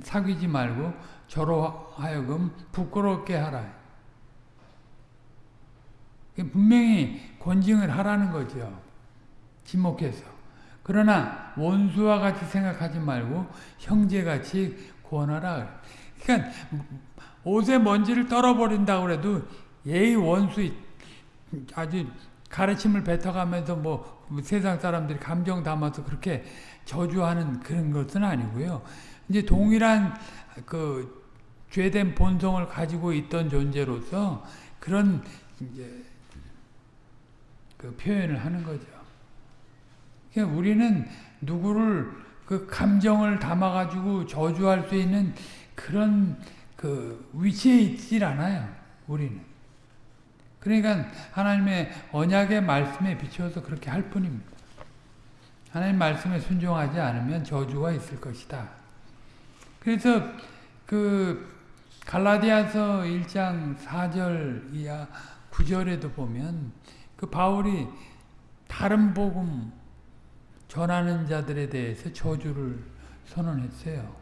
사귀지 말고 저로 하여금 부끄럽게 하라. 분명히 권징을 하라는 거죠. 지목해서. 그러나 원수와 같이 생각하지 말고 형제같이 구원하라. 그러니까 옷에 먼지를 떨어버린다고 그래도 예의 원수 아주 가르침을 뱉어가면서 뭐 세상 사람들이 감정 담아서 그렇게 저주하는 그런 것은 아니고요. 이제 동일한 그 죄된 본성을 가지고 있던 존재로서 그런 이제 그 표현을 하는 거죠. 그러니까 우리는 누구를 그 감정을 담아가지고 저주할 수 있는 그런 그 위치에 있질 않아요. 우리는. 그러니까 하나님의 언약의 말씀에 비추어서 그렇게 할 뿐입니다. 하나님 말씀에 순종하지 않으면 저주가 있을 것이다. 그래서 그 갈라디아서 1장 4절 이하 9절에도 보면 그 바울이 다른 복음 전하는 자들에 대해서 저주를 선언했어요.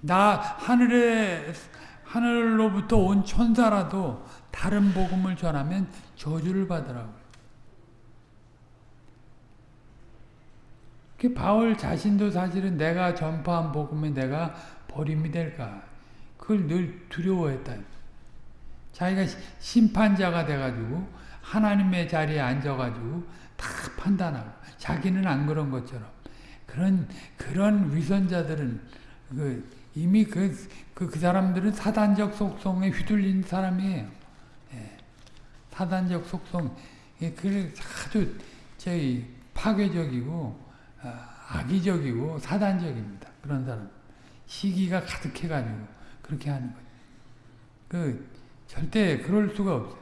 나 하늘에 하늘로부터 온 천사라도 다른 복음을 전하면 저주를 받으라고. 그 바울 자신도 사실은 내가 전파한 복음에 내가 버림이 될까 그걸 늘 두려워했다. 자기가 심판자가 돼가지고 하나님의 자리에 앉아가지고 다 판단하고 자기는 안 그런 것처럼 그런 그런 위선자들은 그 이미 그, 그, 그 사람들은 사단적 속성에 휘둘린 사람이에요. 예. 사단적 속성, 예, 그 아주 저희 파괴적이고 아, 악의적이고 사단적입니다. 그런 사람. 시기가 가득해가지고 그렇게 하는 거죠. 그 절대 그럴 수가 없어요.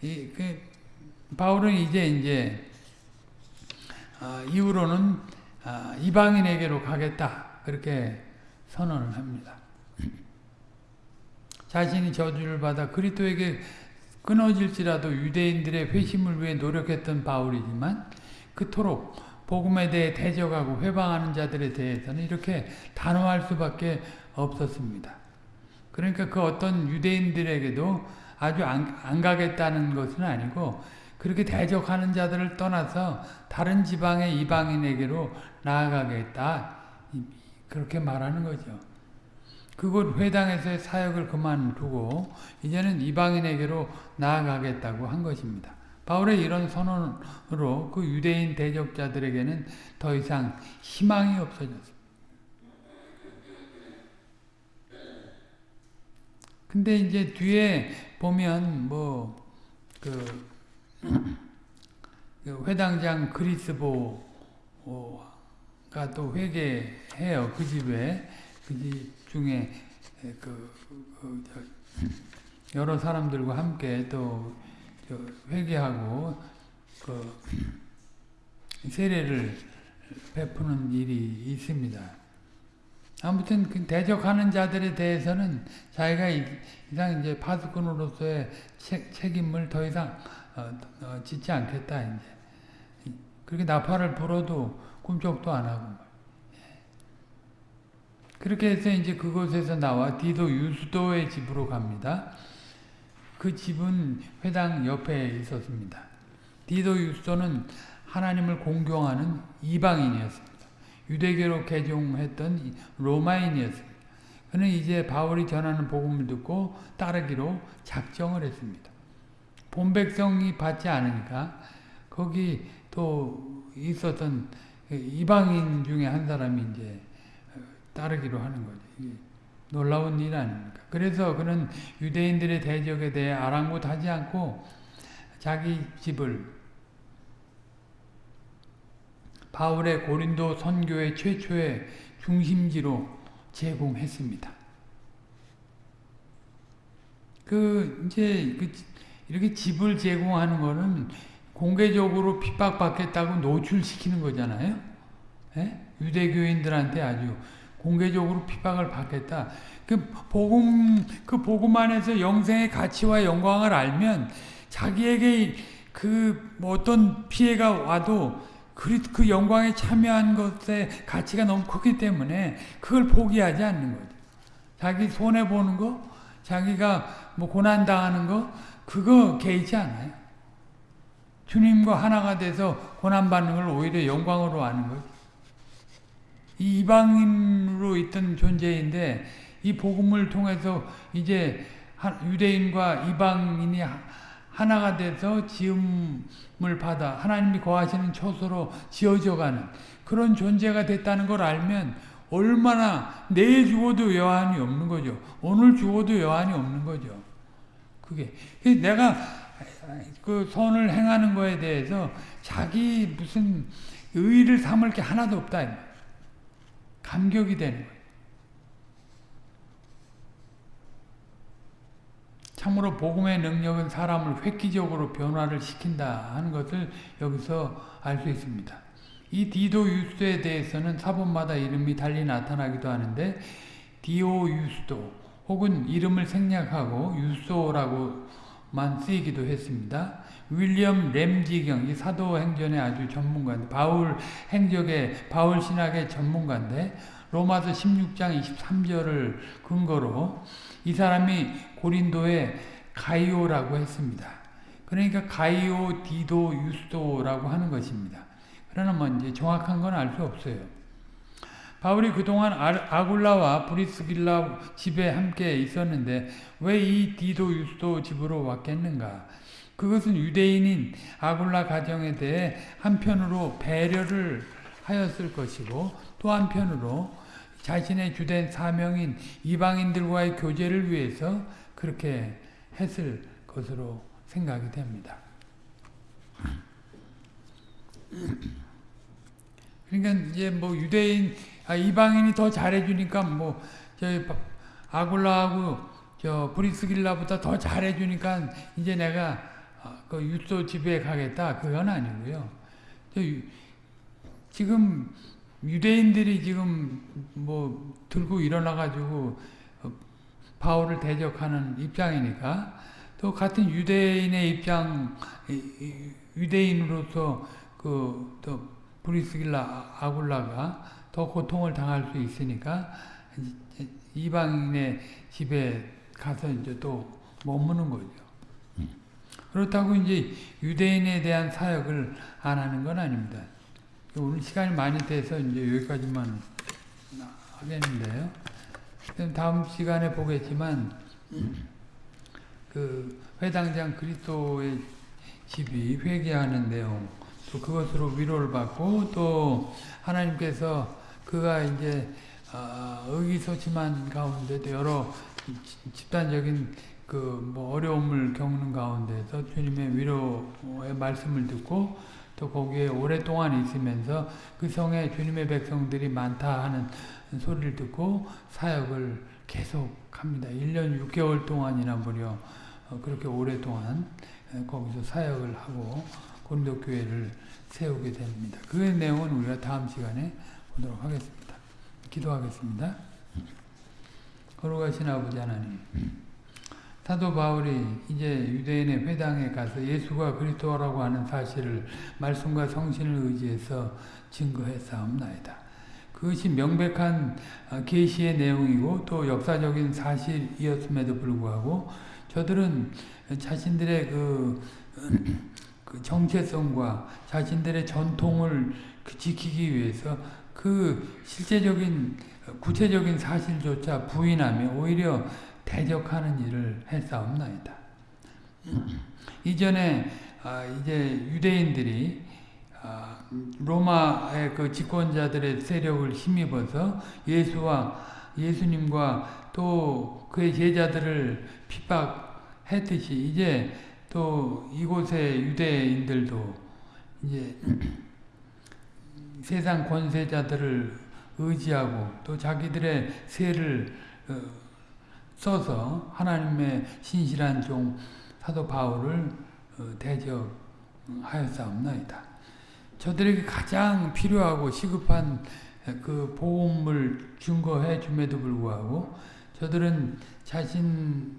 이, 그, 바울은 이제 이제 아, 이후로는 아, 이방인에게로 가겠다 그렇게 선언을 합니다. 자신이 저주를 받아 그리스도에게 끊어질지라도 유대인들의 회심을 위해 노력했던 바울이지만 그토록 복음에 대해 대적하고 회방하는 자들에 대해서는 이렇게 단호할 수밖에 없었습니다. 그러니까 그 어떤 유대인들에게도 아주 안, 안 가겠다는 것은 아니고 그렇게 대적하는 자들을 떠나서 다른 지방의 이방인에게로 나아가겠다. 그렇게 말하는 거죠. 그곳 회당에서의 사역을 그만두고 이제는 이방인에게로 나아가겠다고 한 것입니다. 바울의 이런 선언으로 그 유대인 대적자들에게는 더 이상 희망이 없어졌습니다. 근데 이제 뒤에 보면 뭐그 그 회당장 그리스보가 또 회개해요. 그 집에 그 집 중에 그, 그 여러 사람들과 함께 또 회개하고 그 세례를 베푸는 일이 있습니다. 아무튼 그 대적하는 자들에 대해서는 자기가 이상 이제 파수꾼으로서의 책임을 더 이상 어, 어, 짓지 않겠다 이제 그렇게 나팔을 불어도 꿈쩍도 안 하고 그렇게 해서 이제 그곳에서 나와 디도 유수도의 집으로 갑니다. 그 집은 회당 옆에 있었습니다. 디도 유수도는 하나님을 공경하는 이방인이었습니다. 유대교로 개종했던 로마인이었습니다. 그는 이제 바울이 전하는 복음을 듣고 따르기로 작정을 했습니다. 본백성이 받지 않으니까 거기 또 있었던 이방인 중에 한 사람이 이제 따르기로 하는 거죠. 놀라운 일 아닙니까? 그래서 그는 유대인들의 대적에 대해 아랑곳하지 않고 자기 집을 바울의 고린도 선교의 최초의 중심지로 제공했습니다. 그 이제 그 이렇게 집을 제공하는 거는 공개적으로 핍박받겠다고 노출시키는 거잖아요. 예? 유대교인들한테 아주 공개적으로 핍박을 받겠다. 그 복음 그 복음 안에서 영생의 가치와 영광을 알면 자기에게 그뭐 어떤 피해가 와도 그, 그 영광에 참여한 것의 가치가 너무 크기 때문에 그걸 포기하지 않는 거죠. 자기 손해 보는 거, 자기가 뭐 고난 당하는 거 그거 개의치 않아요. 주님과 하나가 돼서 고난받는 걸 오히려 영광으로 아는 거죠. 이 이방인으로 있던 존재인데 이 복음을 통해서 이제 유대인과 이방인이 하나가 돼서 지음을 받아 하나님이 거하시는 초소로 지어져가는 그런 존재가 됐다는 걸 알면 얼마나 내일 죽어도 여한이 없는 거죠. 오늘 죽어도 여한이 없는 거죠. 그게 내가 그 선을 행하는 거에 대해서 자기 무슨 의의를 삼을 게 하나도 없다. 감격이 되는. 참으로 복음의 능력은 사람을 획기적으로 변화를 시킨다 하는 것을 여기서 알 수 있습니다. 이 디도 유스에 대해서는 사본마다 이름이 달리 나타나기도 하는데 디오 유스도 혹은 이름을 생략하고 유소라고 만 쓰이기도 했습니다. 윌리엄 램지 경 이 사도행전의 아주 전문가인데 바울 행적의 바울 신학의 전문가인데 로마서 16장 23절을 근거로 이 사람이 고린도에 가이오라고 했습니다. 그러니까 가이오, 디도, 유스도라고 하는 것입니다. 그러나 뭐 이제 정확한 건 알 수 없어요. 바울이 그동안 아굴라와 브리스길라 집에 함께 있었는데 왜 이 디도 유스도 집으로 왔겠는가? 그것은 유대인인 아굴라 가정에 대해 한편으로 배려를 하였을 것이고 또 한편으로 자신의 주된 사명인 이방인들과의 교제를 위해서 그렇게 했을 것으로 생각이 됩니다. 그러니까 이제 뭐 유대인 아, 이방인이 더 잘해주니까 뭐 저희 아굴라하고 저 브리스길라보다 더 잘해주니까 이제 내가 아, 그 유소 집에 가겠다 그건 아니고요. 지금 유대인들이 지금 뭐 들고 일어나 가지고 어, 바울을 대적하는 입장이니까 또 같은 유대인의 입장 유대인으로서 그 또 브리스길라 아굴라가 더 고통을 당할 수 있으니까 이방인의 집에 가서 이제 또 머무는 거죠. 그렇다고 이제 유대인에 대한 사역을 안 하는 건 아닙니다. 오늘 시간이 많이 돼서 이제 여기까지만 하겠는데요. 다음 시간에 보겠지만 그 회당장 그리스도의 집이 회개하는 내용 또 그것으로 위로를 받고 또 하나님께서 그가 이제 어, 의기소침한 가운데도 여러 집단적인 그 뭐 어려움을 겪는 가운데서 주님의 위로의 말씀을 듣고 또 거기에 오랫동안 있으면서 그 성에 주님의 백성들이 많다 하는 소리를 듣고 사역을 계속합니다. 1년 6개월 동안이나 무려 어, 그렇게 오랫동안 거기서 사역을 하고 고린도 교회를 세우게 됩니다. 그 내용은 우리가 다음 시간에 보도록 하겠습니다. 기도하겠습니다. 거룩하신 아버지 하나님 사도 바울이 이제 유대인의 회당에 가서 예수가 그리스도라고 하는 사실을 말씀과 성신을 의지해서 증거했사옵나이다. 그것이 명백한 계시의 내용이고 또 역사적인 사실이었음에도 불구하고 저들은 자신들의 그, 그 정체성과 자신들의 전통을 그 지키기 위해서 그 실제적인 구체적인 사실조차 부인하며 오히려 대적하는 일을 했사옵나이다. 이전에 아, 이제 유대인들이 아, 로마의 그 집권자들의 세력을 힘입어서 예수와 예수님과 또 그의 제자들을 핍박했듯이 이제 또 이곳의 유대인들도 이제 세상 권세자들을 의지하고 또 자기들의 세를 어, 써서 하나님의 신실한 종 사도 바울을 어, 대적하였사옵나이다. 저들에게 가장 필요하고 시급한 그 보험을 증거해 줌에도 불구하고 저들은 자신들의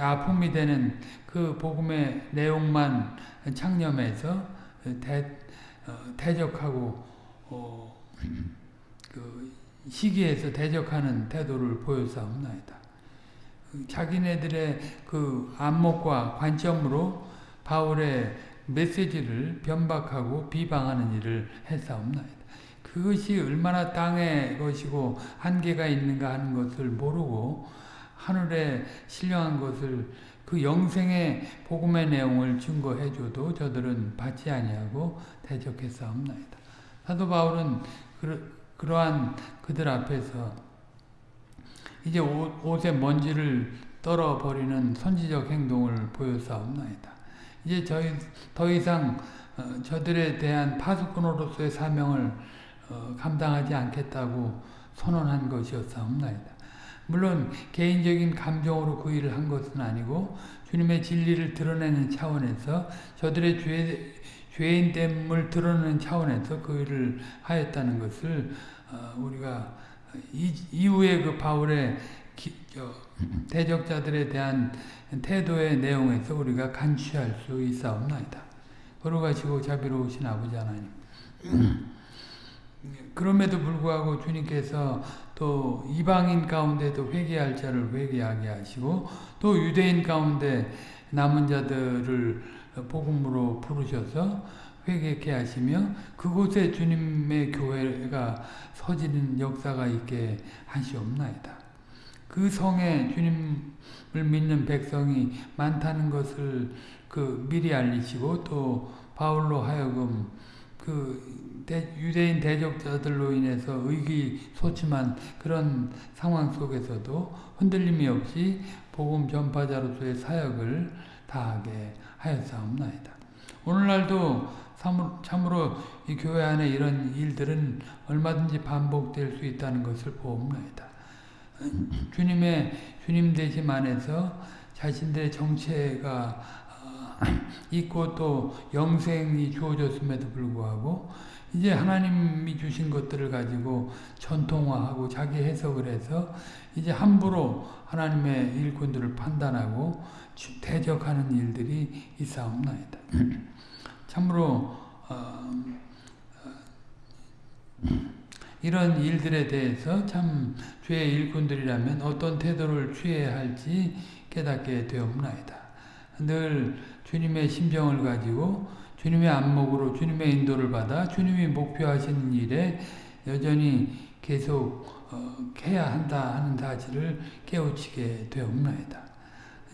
아픔이 되는 그 복음의 내용만 창념해서 대, 어, 대적하고 어, 그 시기에서 대적하는 태도를 보여사옵나이다. 자기네들의 그 안목과 관점으로 바울의 메시지를 변박하고 비방하는 일을 했사옵나이다. 그것이 얼마나 땅의 것이고 한계가 있는가 하는 것을 모르고 하늘에 신령한 것을 그 영생의 복음의 내용을 증거해줘도 저들은 받지 아니하고 대적했사옵나이다. 사도 바울은 그, 그러 한 그들 앞에서 이제 옷, 에 먼지를 떨어버리는 선지적 행동을 보였사옵나이다. 이제 저희 더 이상 어, 저들에 대한 파수꾼으로서의 사명을 어, 감당하지 않겠다고 선언한 것이었사옵나이다. 물론 개인적인 감정으로 그 일을 한 것은 아니고 주님의 진리를 드러내는 차원에서 저들의 죄, 죄인됨을 드러내는 차원에서 그 일을 하였다는 것을 어, 우리가 이, 이후에 그 바울의 기, 저, 대적자들에 대한 태도의 내용에서 우리가 간취할 수 있사옵나이다. 걸어가시고 자비로우신 아버지 하나님 그럼에도 불구하고 주님께서 또 이방인 가운데도 회개할 자를 회개하게 하시고 또 유대인 가운데 남은 자들을 복음으로 부르셔서 회개케 하시며 그곳에 주님의 교회가 서지는 역사가 있게 하시옵나이다. 그 성에 주님을 믿는 백성이 많다는 것을 그 미리 알리시고 또 바울로 하여금 그 유대인 대적자들로 인해서 의기소침한 그런 상황 속에서도 흔들림이 없이 복음 전파자로서의 사역을 다하게 하였사옵나이다. 오늘날도 참으로 이 교회 안에 이런 일들은 얼마든지 반복될 수 있다는 것을 보옵나이다. 주님의 주님 되심 안에서 자신들의 정체가 있고 또 영생이 주어졌음에도 불구하고 이제 하나님이 주신 것들을 가지고 전통화하고 자기 해석을 해서 이제 함부로 하나님의 일꾼들을 판단하고 대적하는 일들이 있사옵나이다. 참으로 어, 어, 이런 일들에 대해서 참 죄의 일꾼들이라면 어떤 태도를 취해야 할지 깨닫게 되옵나이다. 늘 주님의 심정을 가지고 주님의 안목으로 주님의 인도를 받아 주님이 목표하시는 일에 여전히 계속 어, 해야 한다 하는 사실을 깨우치게 되옵나이다.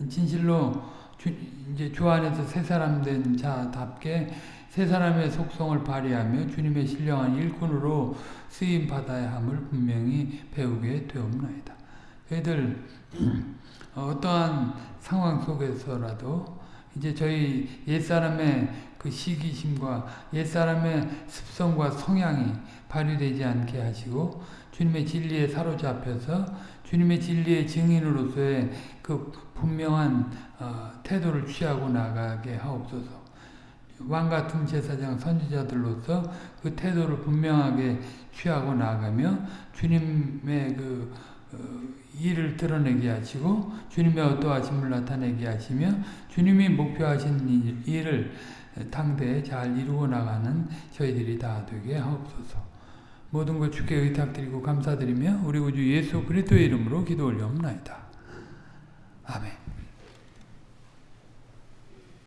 진실로 주, 이제 주 안에서 새 사람 된 자답게 새 사람의 속성을 발휘하며 주님의 신령한 일꾼으로 쓰임 받아야 함을 분명히 배우게 되옵나이다. 저희들 어떠한 상황 속에서라도 이제 저희 옛사람의 그 시기심과 옛사람의 습성과 성향이 발휘되지 않게 하시고 주님의 진리에 사로잡혀서 주님의 진리의 증인으로서의 그 분명한 어, 태도를 취하고 나가게 하옵소서. 왕 같은 제사장 선지자들로서 그 태도를 분명하게 취하고 나가며 주님의 그 어, 일을 드러내게 하시고 주님의 어떠하심을 나타내게 하시며 주님이 목표하신 일을 당대에 잘 이루어 나가는 저희들이 다 되게 하옵소서. 모든 것 주께 의탁드리고 감사드리며 우리 구주 예수 그리스도의 이름으로 기도 올려옵나이다. 아멘.